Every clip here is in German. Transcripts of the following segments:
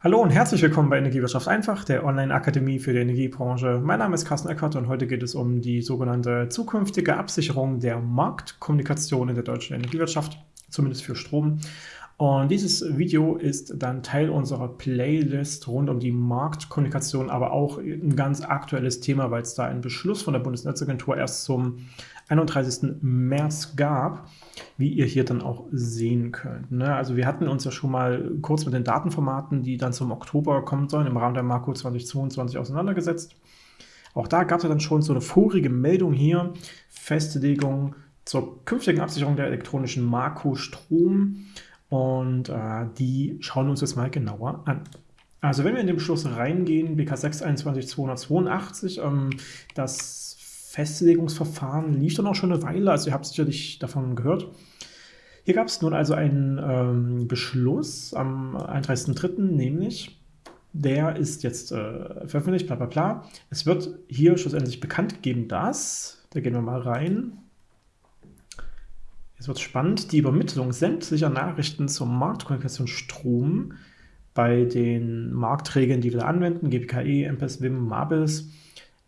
Hallo und herzlich willkommen bei Energiewirtschaft einfach, der Online-Akademie für die Energiebranche. Mein Name ist Carsten Eckert und heute geht es um die sogenannte zukünftige Absicherung der Marktkommunikation in der deutschen Energiewirtschaft, zumindest für Strom. Und dieses Video ist dann Teil unserer Playlist rund um die Marktkommunikation, aber auch ein ganz aktuelles Thema, weil es da einen Beschluss von der Bundesnetzagentur erst zum 31. März gab, wie ihr hier dann auch sehen könnt. Ne? Also wir hatten uns ja schon mal kurz mit den Datenformaten, die dann zum Oktober kommen sollen, im Rahmen der Marco 2022 auseinandergesetzt. Auch da gab es dann schon so eine vorige Meldung hier, Festlegung zur künftigen Absicherung der elektronischen Marco Strom und äh, die schauen wir uns jetzt mal genauer an. Also wenn wir in den Beschluss reingehen, BK 6 21 282, ähm, das Festlegungsverfahren lief dann auch schon eine Weile, also ihr habt sicherlich davon gehört. Hier gab es nun also einen ähm, Beschluss am 31.03., nämlich der ist jetzt äh, veröffentlicht, bla bla bla. Es wird hier schlussendlich bekannt gegeben, dass, da gehen wir mal rein, jetzt wird spannend, die Übermittlung sämtlicher Nachrichten zur Marktkommunikation Strom bei den Marktregeln, die wir anwenden, GPKE, MPES, WIM, MABIS,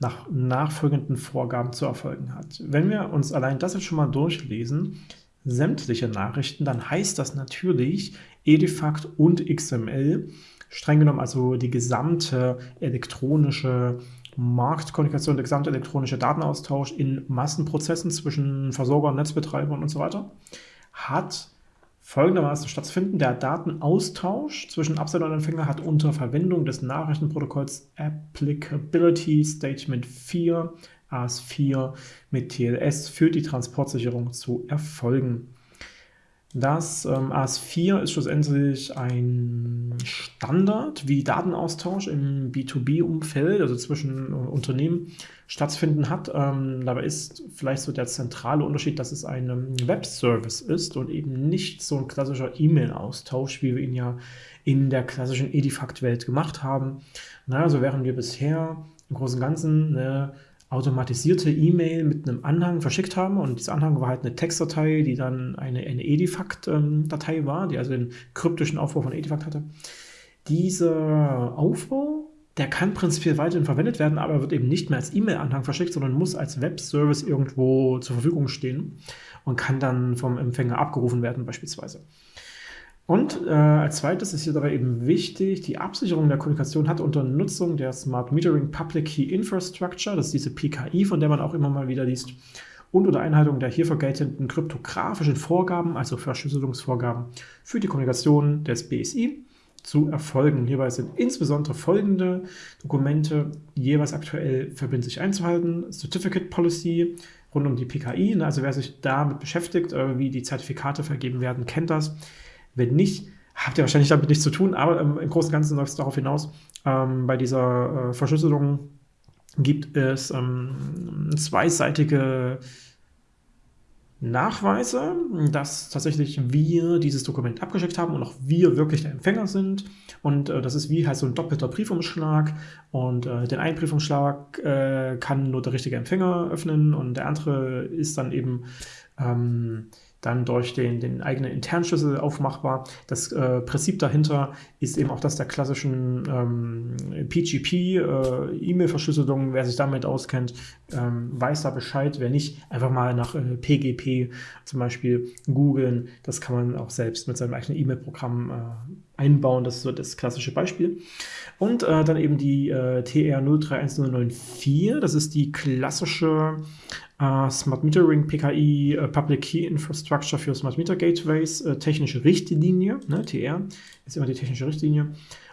nach nachfolgenden Vorgaben zu erfolgen hat. Wenn wir uns allein das jetzt schon mal durchlesen, sämtliche Nachrichten, dann heißt das natürlich Edifact und XML, streng genommen also die gesamte elektronische Marktkommunikation, der gesamte elektronische Datenaustausch in Massenprozessen zwischen Versorgern, Netzbetreibern und so weiter, hat folgendermaßen stattfinden. Der Datenaustausch zwischen Absender und Empfänger hat unter Verwendung des Nachrichtenprotokolls Applicability Statement 4 AS4 mit TLS für die Transportsicherung zu erfolgen. Das ähm, AS4 ist schlussendlich ein Standard, wie Datenaustausch im B2B-Umfeld, also zwischen äh, Unternehmen, stattfinden hat. Ähm, dabei ist vielleicht so der zentrale Unterschied, dass es ein Webservice ist und eben nicht so ein klassischer E-Mail-Austausch, wie wir ihn ja in der klassischen Edifact-Welt gemacht haben. Na, also während wir bisher im Großen und Ganzen eine automatisierte E-Mail mit einem Anhang verschickt haben und dieser Anhang war halt eine Textdatei, die dann eine, eine Edifact-Datei war, die also den kryptischen Aufbau von Edifact hatte. Dieser Aufbau, der kann prinzipiell weiterhin verwendet werden, aber wird eben nicht mehr als E-Mail-Anhang verschickt, sondern muss als Web-Service irgendwo zur Verfügung stehen und kann dann vom Empfänger abgerufen werden beispielsweise. Und äh, als zweites ist hier dabei eben wichtig, die Absicherung der Kommunikation hat unter Nutzung der Smart Metering Public Key Infrastructure, das ist diese PKI, von der man auch immer mal wieder liest, und unter Einhaltung der hierfür geltenden kryptografischen Vorgaben, also Verschlüsselungsvorgaben für die Kommunikation des BSI, zu erfolgen. Hierbei sind insbesondere folgende Dokumente jeweils aktuell verbindlich einzuhalten. Certificate Policy rund um die PKI, also wer sich damit beschäftigt, äh, wie die Zertifikate vergeben werden, kennt das. Wenn nicht, habt ihr wahrscheinlich damit nichts zu tun, aber ähm, im Großen und Ganzen läuft es darauf hinaus, ähm, bei dieser äh, Verschlüsselung gibt es ähm, zweiseitige Nachweise, dass tatsächlich wir dieses Dokument abgeschickt haben und auch wir wirklich der Empfänger sind. Und äh, das ist wie halt so ein doppelter Briefumschlag. Und äh, den einen Briefumschlag äh, kann nur der richtige Empfänger öffnen und der andere ist dann eben ähm, dann durch den, den eigenen internen Schlüssel aufmachbar. Das äh, Prinzip dahinter ist eben auch das der klassischen ähm, PGP, äh, E-Mail-Verschlüsselung. Wer sich damit auskennt, ähm, weiß da Bescheid. Wer nicht, einfach mal nach äh, PGP zum Beispiel googeln. Das kann man auch selbst mit seinem eigenen E-Mail-Programm äh, einbauen. Das ist so das klassische Beispiel. Und äh, dann eben die äh, TR 031094. Das ist die klassische Uh, Smart Metering PKI uh, Public Key Infrastructure für Smart Meter Gateways, uh, technische Richtlinie, ne, TR ist immer die technische Richtlinie.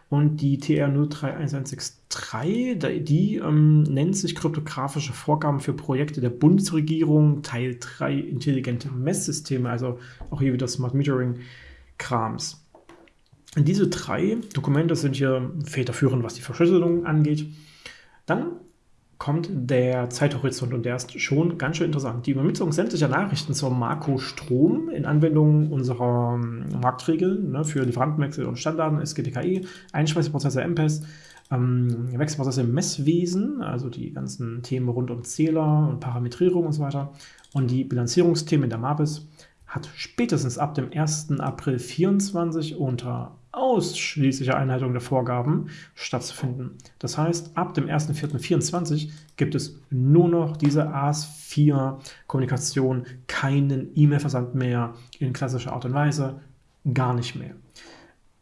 Und die TR 031163, die ähm, nennt sich kryptografische Vorgaben für Projekte der Bundesregierung, Teil 3 intelligente Messsysteme, also auch hier wieder Smart Metering Krams. Diese drei Dokumente sind hier federführend, was die Verschlüsselung angeht. Dann kommt der Zeithorizont und der ist schon ganz schön interessant. Die Übermittlung sämtlicher Nachrichten zur Marco Strom in Anwendung unserer ähm, Marktregeln ne, für Lieferantenwechsel und Standarden, SGPKI, Einspeiseprozesse MPES, ähm, Wechselprozesse im Messwesen, also die ganzen Themen rund um Zähler und Parametrierung und so weiter und die Bilanzierungsthemen in der MABIS hat spätestens ab dem 1. April 2024 unter ausschließliche Einhaltung der Vorgaben stattzufinden. Das heißt, ab dem 1.4.24 gibt es nur noch diese AS4-Kommunikation, keinen E-Mail-Versand mehr in klassischer Art und Weise, gar nicht mehr.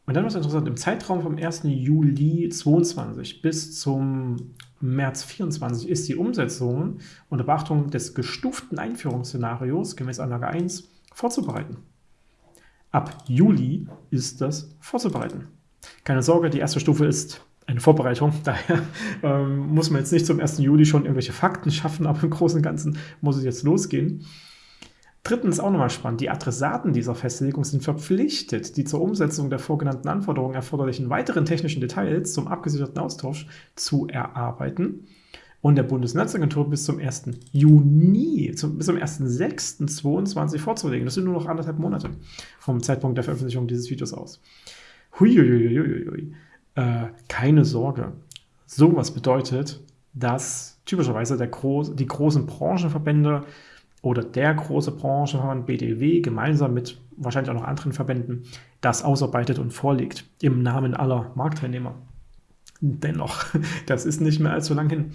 Und dann was interessant, im Zeitraum vom 1. Juli 22 bis zum März 24 ist die Umsetzung unter Beachtung des gestuften Einführungsszenarios gemäß Anlage 1 vorzubereiten. Ab Juli ist das vorzubereiten. Keine Sorge, die erste Stufe ist eine Vorbereitung, daher ähm, muss man jetzt nicht zum 1. Juli schon irgendwelche Fakten schaffen, aber im Großen und Ganzen muss es jetzt losgehen. Drittens auch nochmal spannend, die Adressaten dieser Festlegung sind verpflichtet, die zur Umsetzung der vorgenannten Anforderungen erforderlichen weiteren technischen Details zum abgesicherten Austausch zu erarbeiten und der Bundesnetzagentur bis zum 1. Juni, zum, bis zum 1.6.22 vorzulegen. Das sind nur noch anderthalb Monate vom Zeitpunkt der Veröffentlichung dieses Videos aus. Huiuiuiuiui. Äh, keine Sorge. Sowas bedeutet, dass typischerweise der Groß, die großen Branchenverbände oder der große Branchenverband BDW gemeinsam mit wahrscheinlich auch noch anderen Verbänden das ausarbeitet und vorlegt im Namen aller Marktteilnehmer. Dennoch, das ist nicht mehr allzu lang hin.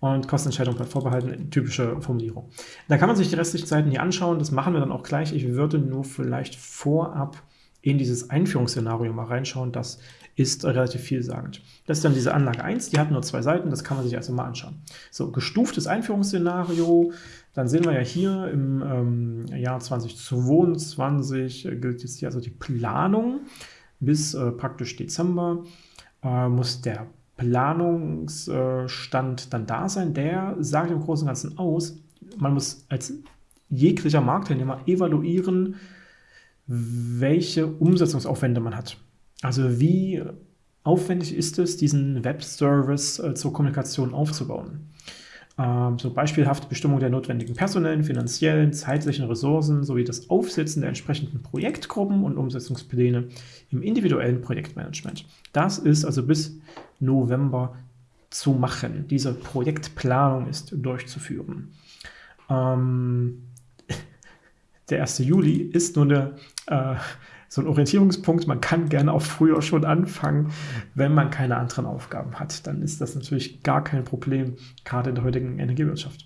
Und Kostenentscheidung bleibt vorbehalten, typische Formulierung. Da kann man sich die restlichen Seiten hier anschauen, das machen wir dann auch gleich. Ich würde nur vielleicht vorab in dieses Einführungsszenario mal reinschauen, das ist relativ vielsagend. Das ist dann diese Anlage 1, die hat nur zwei Seiten, das kann man sich also mal anschauen. So, gestuftes Einführungsszenario, dann sehen wir ja hier im ähm, Jahr 2022 äh, gilt jetzt hier also die Planung bis äh, praktisch Dezember äh, muss der Planungsstand dann da sein. Der sagt im Großen und Ganzen aus, man muss als jeglicher Marktteilnehmer evaluieren, welche Umsetzungsaufwände man hat. Also wie aufwendig ist es, diesen Webservice äh, zur Kommunikation aufzubauen. Ähm, so beispielhafte Bestimmung der notwendigen personellen, finanziellen, zeitlichen Ressourcen sowie das Aufsetzen der entsprechenden Projektgruppen und Umsetzungspläne im individuellen Projektmanagement. Das ist also bis November zu machen. Diese Projektplanung ist durchzuführen. Ähm, der 1. Juli ist nur eine, äh, so ein Orientierungspunkt. Man kann gerne auch früher schon anfangen, wenn man keine anderen Aufgaben hat. Dann ist das natürlich gar kein Problem, gerade in der heutigen Energiewirtschaft.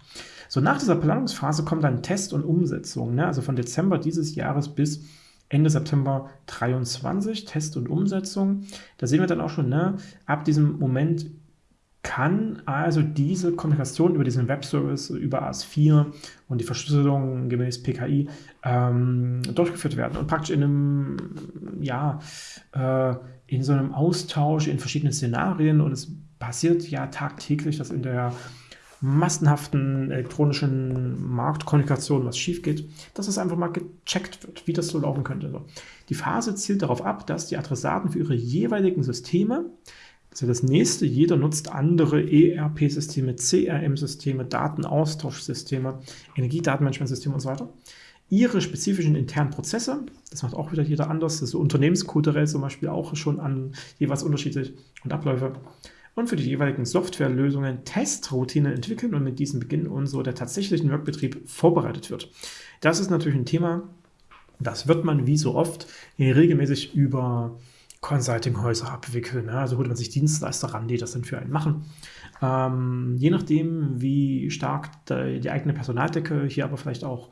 So, nach dieser Planungsphase kommt dann Test und Umsetzung. Ne? Also von Dezember dieses Jahres bis Ende September 23, Test und Umsetzung. Da sehen wir dann auch schon, ne? ab diesem Moment kann also diese Kommunikation über diesen Webservice, über AS4 und die Verschlüsselung gemäß PKI ähm, durchgeführt werden und praktisch in einem, ja, äh, in so einem Austausch in verschiedenen Szenarien und es passiert ja tagtäglich, dass in der massenhaften elektronischen Marktkommunikation was schief geht, dass es einfach mal gecheckt wird, wie das so laufen könnte. Die Phase zielt darauf ab, dass die Adressaten für ihre jeweiligen Systeme also das nächste, jeder nutzt andere ERP-Systeme, CRM-Systeme, Datenaustauschsysteme, Energiedatenmanagementsysteme und so weiter. Ihre spezifischen internen Prozesse, das macht auch wieder jeder anders, das ist so unternehmenskulturell zum Beispiel auch schon an jeweils unterschiedlich und Abläufe. Und für die jeweiligen Softwarelösungen Testroutinen entwickeln und mit diesem beginnen und so der tatsächlichen Workbetrieb vorbereitet wird. Das ist natürlich ein Thema, das wird man wie so oft regelmäßig über Consulting-Häuser abwickeln. Ne? Also holt man sich Dienstleister ran, die das dann für einen machen. Ähm, je nachdem, wie stark die, eigene Personaldecke hier aber vielleicht auch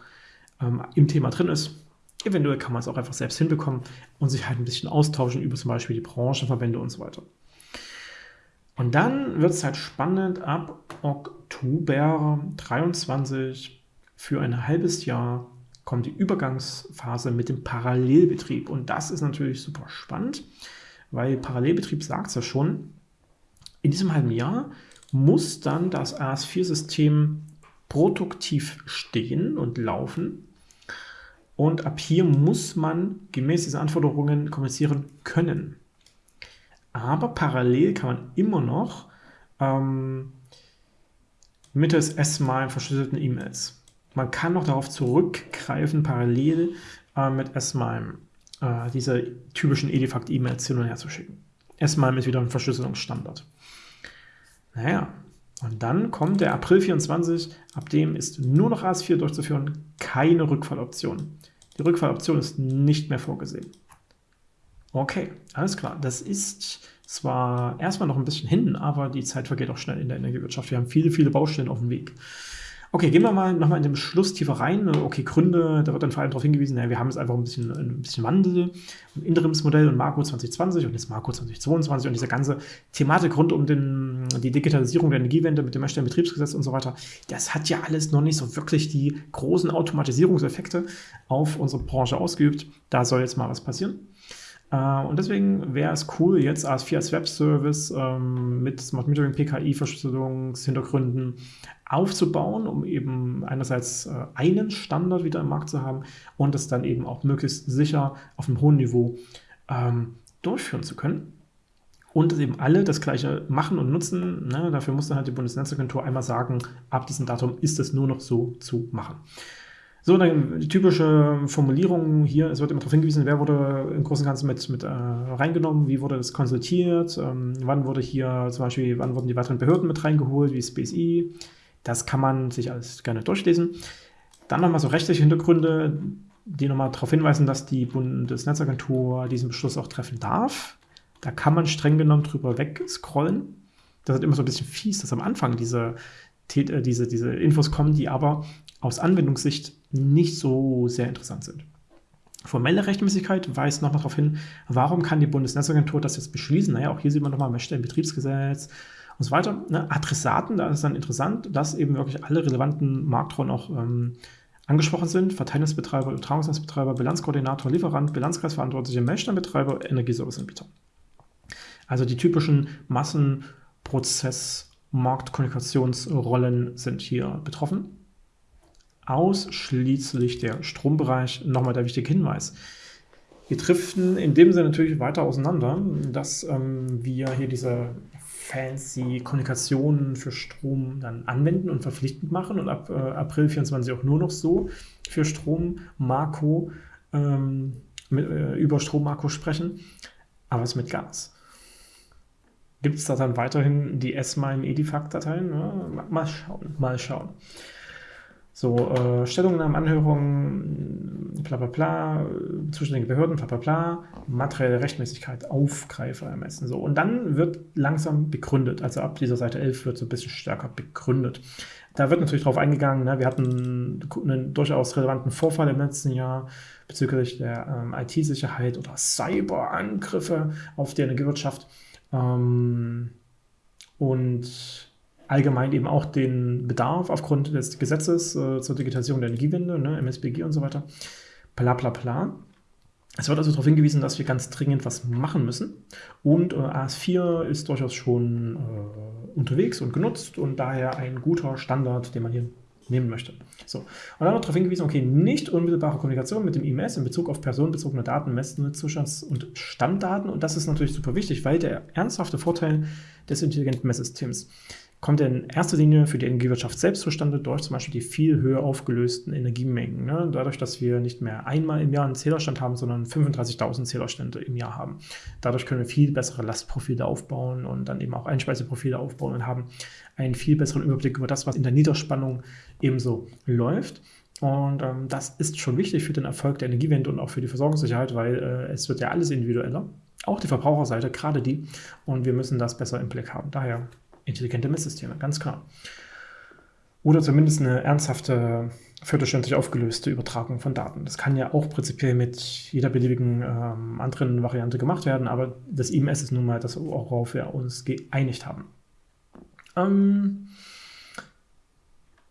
ähm, im Thema drin ist, eventuell kann man es auch einfach selbst hinbekommen und sich halt ein bisschen austauschen über zum Beispiel die Branchenverbände und so weiter. Und dann wird es halt spannend ab Oktober 23 für ein halbes Jahr kommt die Übergangsphase mit dem Parallelbetrieb. Und das ist natürlich super spannend, weil Parallelbetrieb sagt es ja schon, in diesem halben Jahr muss dann das AS4-System produktiv stehen und laufen. Und ab hier muss man gemäß dieser Anforderungen kommunizieren können. Aber parallel kann man immer noch ähm, mittels S-mal verschlüsselten E-Mails man kann noch darauf zurückgreifen, parallel äh, mit S-MIME äh, diese typischen Edifact-E-Mails hin und her zu schicken. S-MIME ist wieder ein Verschlüsselungsstandard. Naja, und dann kommt der April 24, ab dem ist nur noch AS4 durchzuführen, keine Rückfalloption. Die Rückfalloption ist nicht mehr vorgesehen. Okay, alles klar. Das ist zwar erstmal noch ein bisschen hin, aber die Zeit vergeht auch schnell in der Energiewirtschaft. Wir haben viele, viele Baustellen auf dem Weg. Okay, gehen wir mal nochmal in den Beschluss tiefer rein. Okay, Gründe, da wird dann vor allem darauf hingewiesen, ja, wir haben jetzt einfach ein bisschen, ein bisschen Wandel, ein Interimsmodell und Marco 2020 und jetzt Marco 2022 und diese ganze Thematik rund um den, die Digitalisierung der Energiewende mit dem erstellten Betriebsgesetz und so weiter, das hat ja alles noch nicht so wirklich die großen Automatisierungseffekte auf unsere Branche ausgeübt. Da soll jetzt mal was passieren. Äh, und deswegen wäre es cool, jetzt AS4 als Webservice ähm, mit Smart Metering, PKI, Verschlüsselungshintergründen aufzubauen, um eben einerseits äh, einen Standard wieder im Markt zu haben und es dann eben auch möglichst sicher auf einem hohen Niveau ähm, durchführen zu können. Und dass eben alle das gleiche machen und nutzen. Ne? Dafür muss dann halt die Bundesnetzagentur einmal sagen, ab diesem Datum ist es nur noch so zu machen. So, die typische Formulierung hier, es wird immer darauf hingewiesen, wer wurde im Großen und Ganzen mit, mit äh, reingenommen, wie wurde das konsultiert, ähm, wann wurde hier zum Beispiel, wann wurden die weiteren Behörden mit reingeholt, wie BSI. Das kann man sich alles gerne durchlesen. Dann nochmal so rechtliche Hintergründe, die nochmal darauf hinweisen, dass die Bundesnetzagentur diesen Beschluss auch treffen darf. Da kann man streng genommen drüber wegscrollen. Das ist immer so ein bisschen fies, dass am Anfang diese, äh, diese, diese Infos kommen, die aber aus Anwendungssicht nicht so sehr interessant sind. Formelle Rechtmäßigkeit weist nochmal darauf hin, warum kann die Bundesnetzagentur das jetzt beschließen? Naja, auch hier sieht man nochmal Betriebsgesetz und so weiter. Ne? Adressaten, da ist dann interessant, dass eben wirklich alle relevanten Marktrollen auch ähm, angesprochen sind. Verteilungsbetreiber, Übertragungsnetzbetreiber, Bilanzkoordinator, Lieferant, Bilanzkreisverantwortliche, Melksteinbetreiber, Energieserviceanbieter. Also die typischen Massenprozess- Marktkommunikationsrollen sind hier betroffen ausschließlich der Strombereich. Nochmal der wichtige Hinweis. Wir driften in dem Sinne natürlich weiter auseinander, dass ähm, wir hier diese fancy Kommunikation für Strom dann anwenden und verpflichtend machen und ab äh, April 24 auch nur noch so für Strom Marco ähm, mit, äh, über Strom Marco sprechen, aber es mit Gas. Gibt es da dann weiterhin die ESMA im Edifact-Dateien? Ja, mal schauen, mal schauen. So, äh, Stellungnahmen, Anhörungen, bla bla bla, zuständige Behörden, bla bla bla, materielle Rechtmäßigkeit, Aufgreifer ermessen. So. Und dann wird langsam begründet. Also ab dieser Seite 11 wird so ein bisschen stärker begründet. Da wird natürlich darauf eingegangen, ne, wir hatten einen durchaus relevanten Vorfall im letzten Jahr bezüglich der ähm, IT-Sicherheit oder Cyberangriffe auf die Energiewirtschaft. Ähm, und allgemein eben auch den Bedarf aufgrund des Gesetzes äh, zur Digitalisierung der Energiewende, ne, MSBG und so weiter. Bla bla bla. Es wird also darauf hingewiesen, dass wir ganz dringend was machen müssen. Und äh, AS4 ist durchaus schon äh, unterwegs und genutzt und daher ein guter Standard, den man hier nehmen möchte. So. Und dann wird darauf hingewiesen, okay, nicht unmittelbare Kommunikation mit dem IMS in Bezug auf personenbezogene Daten, Zustands- und Stammdaten. Und das ist natürlich super wichtig, weil der ernsthafte Vorteil des intelligenten Messsystems kommt in erster Linie für die Energiewirtschaft selbst zustande durch zum Beispiel die viel höher aufgelösten Energiemengen. Ne? Dadurch, dass wir nicht mehr einmal im Jahr einen Zählerstand haben, sondern 35.000 Zählerstände im Jahr haben. Dadurch können wir viel bessere Lastprofile aufbauen und dann eben auch Einspeiseprofile aufbauen und haben einen viel besseren Überblick über das, was in der Niederspannung ebenso läuft. Und ähm, das ist schon wichtig für den Erfolg der Energiewende und auch für die Versorgungssicherheit, weil äh, es wird ja alles individueller. Auch die Verbraucherseite, gerade die. Und wir müssen das besser im Blick haben. Daher intelligente Messsysteme, ganz klar. Oder zumindest eine ernsthafte, viertelständig aufgelöste Übertragung von Daten. Das kann ja auch prinzipiell mit jeder beliebigen ähm, anderen Variante gemacht werden, aber das IMS ist nun mal das, worauf wir uns geeinigt haben. Ähm,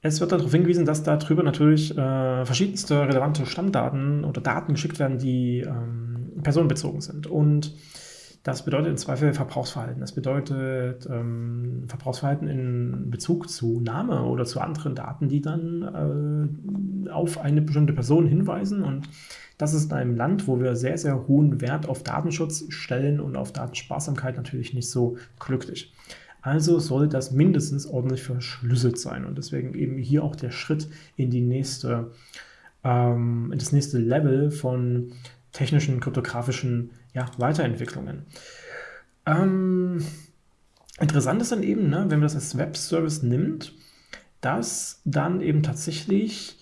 es wird darauf hingewiesen, dass darüber natürlich äh, verschiedenste relevante Stammdaten oder Daten geschickt werden, die ähm, personenbezogen sind. Und das bedeutet im Zweifel Verbrauchsverhalten. Das bedeutet ähm, Verbrauchsverhalten in Bezug zu Name oder zu anderen Daten, die dann äh, auf eine bestimmte Person hinweisen. Und das ist in einem Land, wo wir sehr, sehr hohen Wert auf Datenschutz stellen und auf Datensparsamkeit natürlich nicht so glücklich. Also soll das mindestens ordentlich verschlüsselt sein. Und deswegen eben hier auch der Schritt in die nächste, ähm, in das nächste Level von technischen, kryptografischen ja, Weiterentwicklungen. Ähm, interessant ist dann eben, ne, wenn man das als Web-Service nimmt, dass dann eben tatsächlich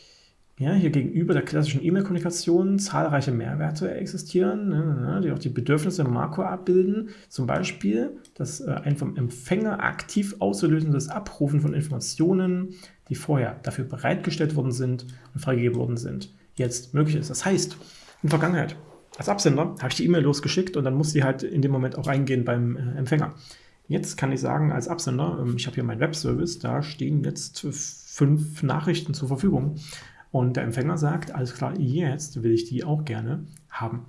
ja, hier gegenüber der klassischen E-Mail-Kommunikation zahlreiche Mehrwerte existieren, ne, ne, ne, die auch die Bedürfnisse im Makro abbilden. Zum Beispiel das äh, ein vom Empfänger aktiv auszulösendes Abrufen von Informationen, die vorher dafür bereitgestellt worden sind und freigegeben worden sind, jetzt möglich ist. Das heißt, in der Vergangenheit, als Absender habe ich die E-Mail losgeschickt und dann muss die halt in dem Moment auch eingehen beim äh, Empfänger. Jetzt kann ich sagen, als Absender, ähm, ich habe hier meinen Webservice, da stehen jetzt fünf Nachrichten zur Verfügung. Und der Empfänger sagt, alles klar, jetzt will ich die auch gerne haben.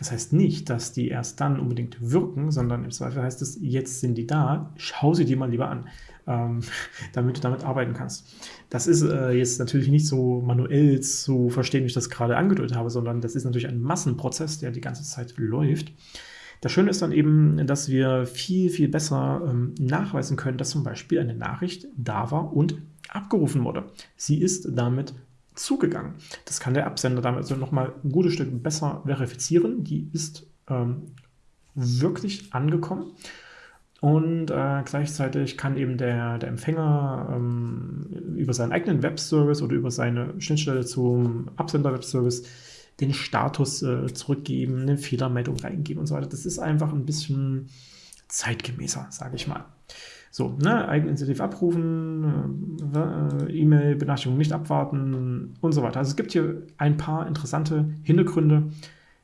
Das heißt nicht, dass die erst dann unbedingt wirken, sondern im Zweifel heißt es, jetzt sind die da, schau sie dir mal lieber an, ähm, damit du damit arbeiten kannst. Das ist äh, jetzt natürlich nicht so manuell zu verstehen, wie ich das gerade angedeutet habe, sondern das ist natürlich ein Massenprozess, der die ganze Zeit läuft. Das Schöne ist dann eben, dass wir viel, viel besser ähm, nachweisen können, dass zum Beispiel eine Nachricht da war und abgerufen wurde. Sie ist damit zugegangen. Das kann der Absender damit also nochmal ein gutes Stück besser verifizieren. Die ist ähm, wirklich angekommen. Und äh, gleichzeitig kann eben der, der Empfänger ähm, über seinen eigenen Webservice oder über seine Schnittstelle zum Absender-Webservice den Status äh, zurückgeben, eine Fehlermeldung reingeben und so weiter. Das ist einfach ein bisschen zeitgemäßer, sage ich mal. So, ne, Eigeninitiativ abrufen, äh, E-Mail-Benachrichtigung nicht abwarten und so weiter. Also es gibt hier ein paar interessante Hintergründe,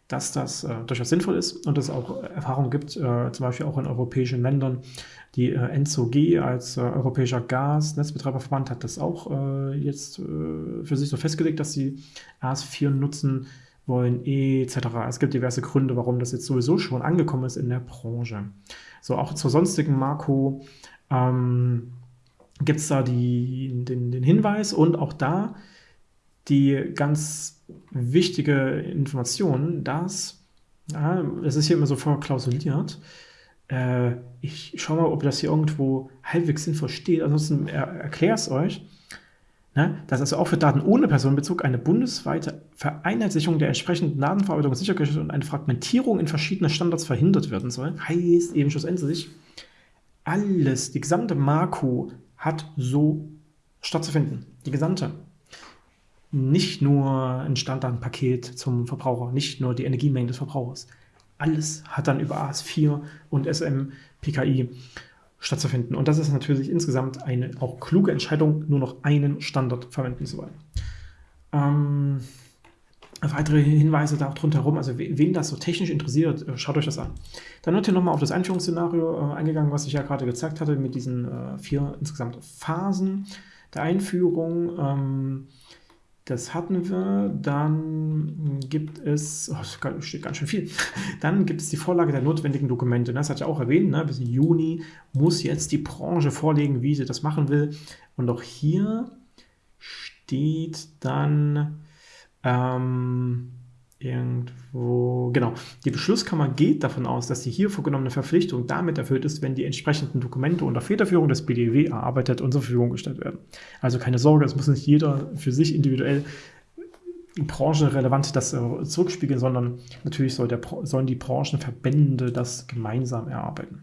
dass das äh, durchaus sinnvoll ist und es auch Erfahrungen gibt, äh, zum Beispiel auch in europäischen Ländern. Die äh, NZOG als äh, Europäischer Gasnetzbetreiberverband hat das auch äh, jetzt äh, für sich so festgelegt, dass sie AS4 nutzen wollen, etc. Es gibt diverse Gründe, warum das jetzt sowieso schon angekommen ist in der Branche. So, auch zur sonstigen Marco ähm, gibt es da die, den, den Hinweis und auch da die ganz wichtige Information, dass, ja, das ist hier immer so vorklausuliert, äh, ich schaue mal, ob das hier irgendwo halbwegs sinnvoll steht, ansonsten er, erkläre es euch, dass also auch für Daten ohne Personenbezug eine bundesweite Vereinheitlichung der entsprechenden Datenverarbeitung sichergestellt und eine Fragmentierung in verschiedene Standards verhindert werden soll. Heißt eben schlussendlich, alles, die gesamte Marco hat so stattzufinden. Die gesamte. Nicht nur ein Standardpaket zum Verbraucher, nicht nur die Energiemengen des Verbrauchers. Alles hat dann über AS4 und SMPKI stattzufinden. Und das ist natürlich insgesamt eine auch kluge Entscheidung, nur noch einen Standard verwenden zu wollen. Ähm, weitere Hinweise da auch drumherum, also wen das so technisch interessiert, äh, schaut euch das an. Dann wird hier nochmal auf das Einführungsszenario äh, eingegangen, was ich ja gerade gezeigt hatte, mit diesen äh, vier insgesamt Phasen der Einführung. Ähm, das hatten wir. Dann gibt es, oh, steht ganz schön viel. Dann gibt es die Vorlage der notwendigen Dokumente. Das hat ja auch erwähnt, ne? bis Juni muss jetzt die Branche vorlegen, wie sie das machen will. Und auch hier steht dann ähm, irgendwo, genau, die Beschlusskammer geht davon aus, dass die hier vorgenommene Verpflichtung damit erfüllt ist, wenn die entsprechenden Dokumente unter Federführung des BDW erarbeitet und zur Verfügung gestellt werden. Also keine Sorge, es muss nicht jeder für sich individuell branchenrelevant das äh, zurückspiegeln, sondern natürlich soll der, sollen die Branchenverbände das gemeinsam erarbeiten.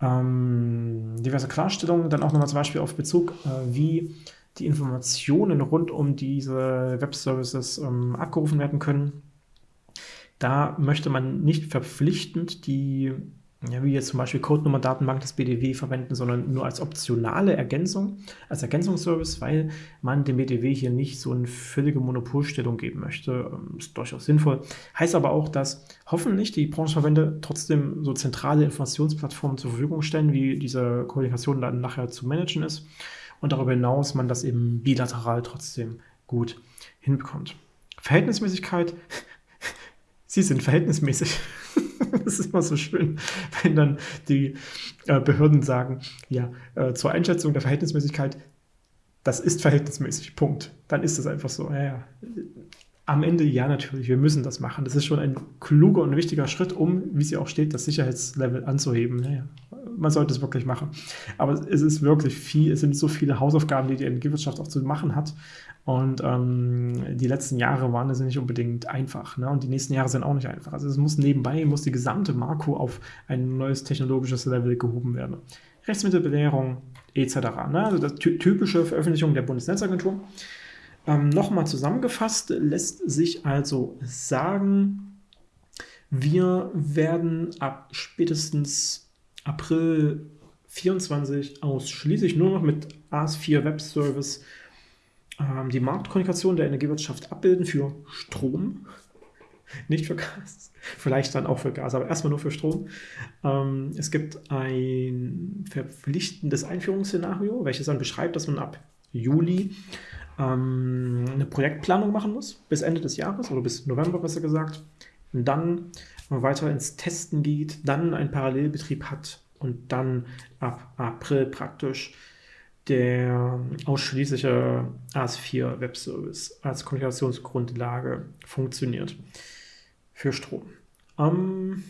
Ähm, diverse Klarstellungen, dann auch nochmal zum Beispiel auf Bezug, äh, wie die Informationen rund um diese Web-Services ähm, abgerufen werden können. Da möchte man nicht verpflichtend die, ja, wie jetzt zum Beispiel Codenummer-Datenbank des BDW verwenden, sondern nur als optionale Ergänzung, als Ergänzungsservice, weil man dem BDW hier nicht so eine völlige Monopolstellung geben möchte. Ähm, ist durchaus sinnvoll. Heißt aber auch, dass hoffentlich die Branchenverbände trotzdem so zentrale Informationsplattformen zur Verfügung stellen, wie diese Kommunikation dann nachher zu managen ist und darüber hinaus man das eben bilateral trotzdem gut hinbekommt. Verhältnismäßigkeit, sie sind verhältnismäßig. das ist immer so schön, wenn dann die äh, Behörden sagen, ja, äh, zur Einschätzung der Verhältnismäßigkeit, das ist verhältnismäßig, Punkt. Dann ist das einfach so. Ja, ja. Am Ende ja, natürlich, wir müssen das machen. Das ist schon ein kluger und wichtiger Schritt, um, wie sie auch steht, das Sicherheitslevel anzuheben. Ja, man sollte es wirklich machen. Aber es ist wirklich viel, es sind so viele Hausaufgaben, die die Energiewirtschaft auch zu machen hat. Und ähm, die letzten Jahre waren es nicht unbedingt einfach. Ne? Und die nächsten Jahre sind auch nicht einfach. Also es muss nebenbei, muss die gesamte Marco auf ein neues technologisches Level gehoben werden. Rechtsmittelbelehrung etc. Ne? Also das typische Veröffentlichung der Bundesnetzagentur. Ähm, Nochmal zusammengefasst lässt sich also sagen, wir werden ab spätestens April 24 ausschließlich nur noch mit AS4 Web Service ähm, die Marktkommunikation der Energiewirtschaft abbilden für Strom, nicht für Gas, vielleicht dann auch für Gas, aber erstmal nur für Strom. Ähm, es gibt ein verpflichtendes Einführungsszenario, welches dann beschreibt, dass man ab Juli ähm, eine Projektplanung machen muss, bis Ende des Jahres oder bis November besser gesagt. Und dann weiter ins Testen geht, dann einen Parallelbetrieb hat und dann ab April praktisch der ausschließliche AS4 Webservice als Kommunikationsgrundlage funktioniert für Strom. Ähm,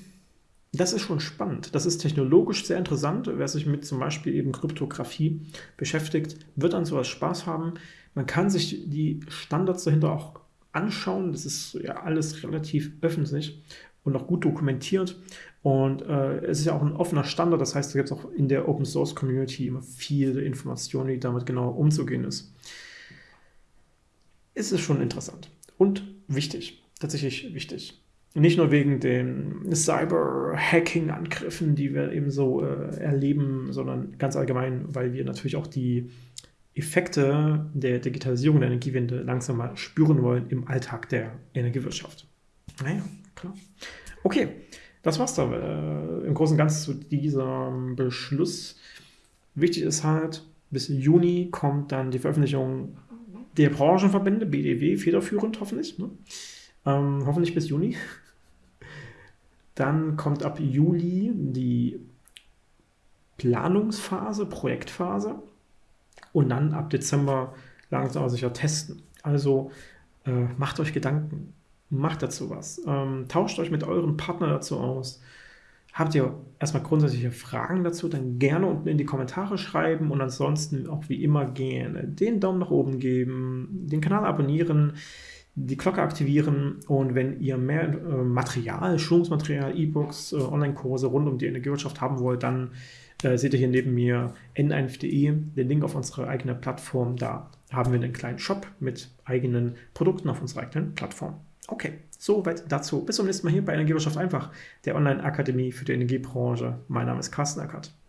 das ist schon spannend. Das ist technologisch sehr interessant. Wer sich mit zum Beispiel eben Kryptographie beschäftigt, wird an sowas Spaß haben. Man kann sich die Standards dahinter auch anschauen. Das ist ja alles relativ öffentlich und auch gut dokumentiert. Und äh, es ist ja auch ein offener Standard, das heißt, da gibt es auch in der Open Source Community immer viele Informationen, wie damit genau umzugehen ist. Es ist schon interessant und wichtig, tatsächlich wichtig. Nicht nur wegen den Cyber-Hacking-Angriffen, die wir eben so äh, erleben, sondern ganz allgemein, weil wir natürlich auch die Effekte der Digitalisierung der Energiewende langsam mal spüren wollen im Alltag der Energiewirtschaft. Naja, klar. Okay, das war's da äh, im Großen und Ganzen zu diesem Beschluss. Wichtig ist halt, bis Juni kommt dann die Veröffentlichung der Branchenverbände, BDW, federführend hoffentlich. Ne? Ähm, hoffentlich bis Juni. Dann kommt ab Juli die Planungsphase, Projektphase und dann ab Dezember langsam aber sicher testen. Also äh, macht euch Gedanken, macht dazu was, ähm, tauscht euch mit euren Partnern dazu aus. Habt ihr erstmal grundsätzliche Fragen dazu, dann gerne unten in die Kommentare schreiben und ansonsten auch wie immer gerne den Daumen nach oben geben, den Kanal abonnieren, die Glocke aktivieren und wenn ihr mehr äh, Material, Schulungsmaterial, E-Books, äh, Online-Kurse rund um die Energiewirtschaft haben wollt, dann äh, seht ihr hier neben mir n1.de, den Link auf unsere eigene Plattform. Da haben wir einen kleinen Shop mit eigenen Produkten auf unserer eigenen Plattform. Okay, soweit dazu. Bis zum nächsten Mal hier bei Energiewirtschaft einfach, der Online-Akademie für die Energiebranche. Mein Name ist Carsten Ackert.